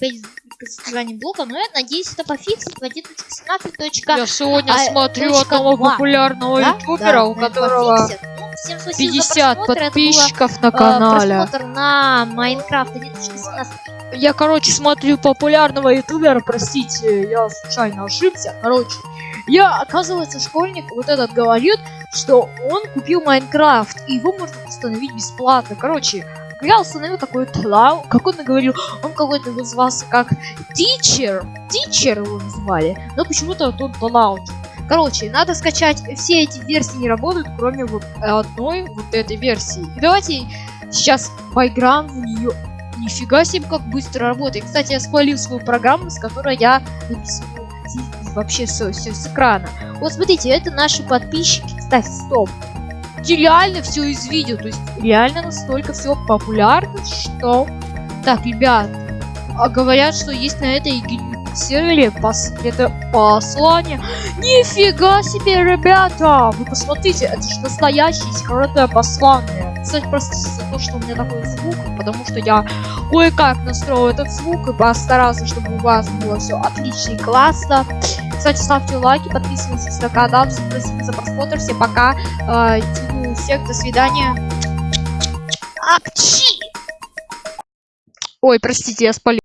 опять с содержанием блока, но я надеюсь, это пофиксит в 1.17. Я сегодня а, смотрю одного два. популярного Да? ютубера, Да, у которого. Ну, всем спасибо за 50 просмотр, это было, подписчиков на э, канале. просмотр на Майнкрафт 1.17. Я, короче, смотрю популярного ютубера, простите, я случайно ошибся. Короче, я, оказывается, школьник вот этот говорит, что он купил Майнкрафт, и его можно установить бесплатно. Короче, я установил такой тлау, как он и говорил, он какой-то назывался как Teacher, Teacher его называли, но почему-то тут Тлау. Короче, надо скачать, все эти версии не работают, кроме вот одной вот этой версии. И давайте сейчас поиграем в нее. Нифига себе, как быстро работает. Кстати, я спалил свою программу, с которой я вообще все, все с экрана. Вот смотрите, это наши подписчики. Кстати, стоп. Эти реально все из видео, то есть реально настолько все популярно, что... Так, ребят, а говорят, что есть на этой сервере пос... это послание. Нифига себе, ребята! Вы посмотрите, это же настоящее секретное послание. Кстати, просто за то, что у меня такой звук, потому что я кое-как настроил этот звук и постарался, чтобы у вас было все отлично и классно. Кстати, ставьте лайки, подписывайтесь на канал. Всем спасибо за просмотр. Всем пока. Э, всех. До свидания. Апчи! Ой, простите, я спалил.